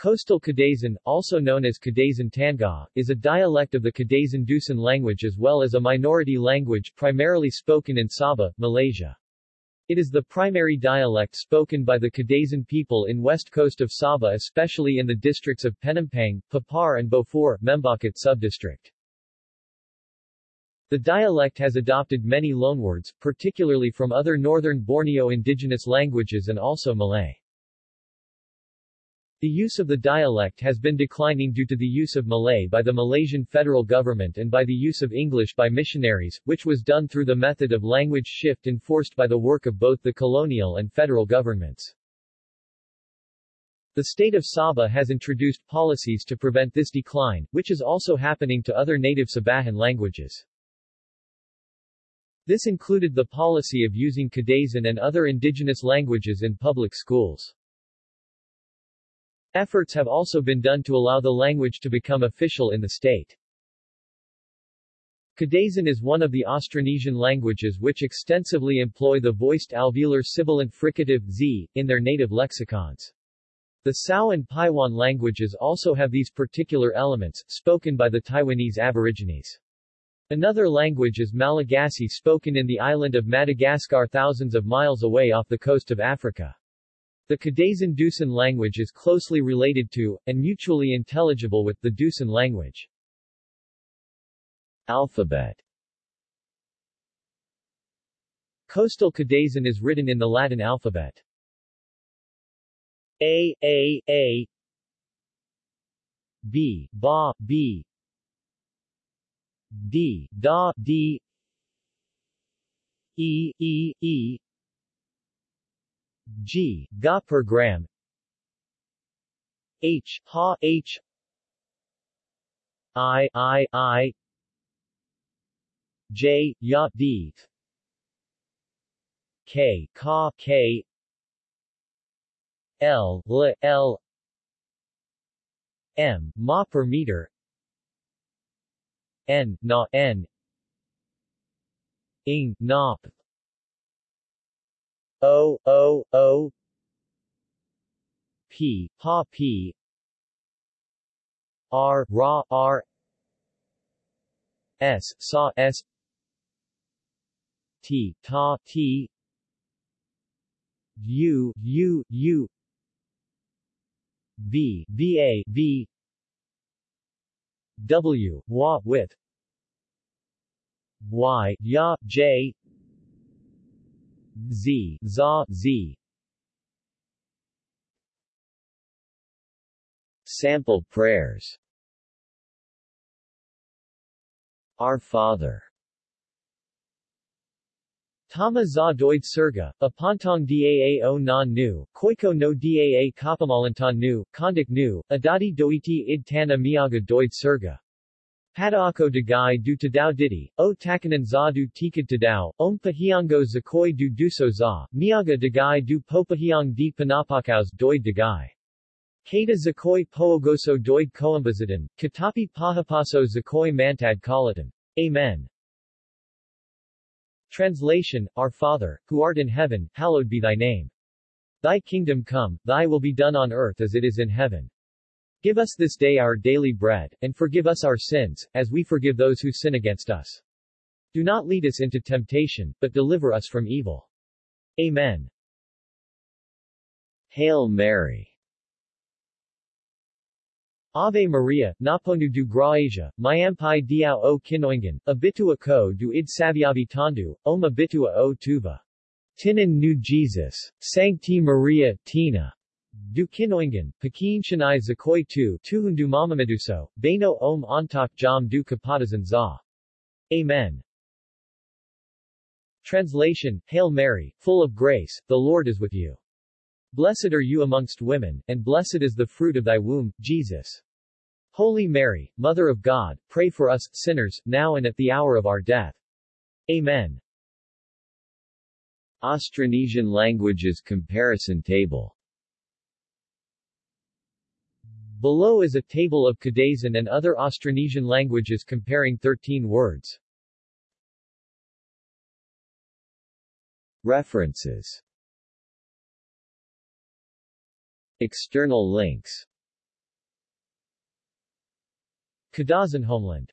Coastal Kadazan, also known as Kadazan Tanga, is a dialect of the Kadazan Dusun language as well as a minority language primarily spoken in Sabah, Malaysia. It is the primary dialect spoken by the Kadazan people in west coast of Sabah especially in the districts of Penampang, Papar and Beaufort, Membakut subdistrict. The dialect has adopted many loanwords, particularly from other northern Borneo indigenous languages and also Malay. The use of the dialect has been declining due to the use of Malay by the Malaysian federal government and by the use of English by missionaries, which was done through the method of language shift enforced by the work of both the colonial and federal governments. The state of Sabah has introduced policies to prevent this decline, which is also happening to other native Sabahan languages. This included the policy of using Kadazan and other indigenous languages in public schools. Efforts have also been done to allow the language to become official in the state. Kadazan is one of the Austronesian languages which extensively employ the voiced alveolar sibilant fricative z in their native lexicons. The Tsou and Paiwan languages also have these particular elements, spoken by the Taiwanese aborigines. Another language is Malagasy spoken in the island of Madagascar thousands of miles away off the coast of Africa. The Kadazan Dusun language is closely related to, and mutually intelligible with, the Dusun language. Alphabet. Coastal Kadazan is written in the Latin alphabet. A, A, A. B, Ba, B. D, Da, D. E, E, E G, ga per gram. H, ha, H. I, I, I. J, ya, D. K, ka, K. L, L, L. M, ma per meter. N, na, N. Ing, na, O O O P Pa P R Ra R S Sa S T Ta T U U U V V A V W Wa with Y Ya J Z, za, z. Sample prayers Our Father Tama za doid surga, apantong daa o non nu, koiko no daa kapamalantan nu, kondik nu, adati doiti id tana miaga doid surga. Padaako dagay du tadao didi, o takanan za du tikad tadao, om pahiango zakoi du duso za, miaga dagay du popahiang di panapakaos doid dagay. Kata zakoi poogoso doid koambazadan, katapi pahapaso zakoi mantad kalatan. Amen. Translation, Our Father, who art in heaven, hallowed be thy name. Thy kingdom come, thy will be done on earth as it is in heaven. Give us this day our daily bread, and forgive us our sins, as we forgive those who sin against us. Do not lead us into temptation, but deliver us from evil. Amen. Hail Mary. Ave Maria, naponu du gracia, myampai diao o kinoingan, abitua ko du id saviavi tandu, om abitua o tuva. Tinan nu Jesus. Sancti Maria, Tina. Du Kinoingan, Pekin Shanai Zakoi Tu, Tuhundu Mamameduso, Bano Om Antak Jam Du Kapatazan Za. Amen. Translation, Hail Mary, full of grace, the Lord is with you. Blessed are you amongst women, and blessed is the fruit of thy womb, Jesus. Holy Mary, Mother of God, pray for us, sinners, now and at the hour of our death. Amen. Austronesian Languages Comparison Table Below is a table of Kadazan and other Austronesian languages comparing 13 words. References. External links. Kadazan Homeland.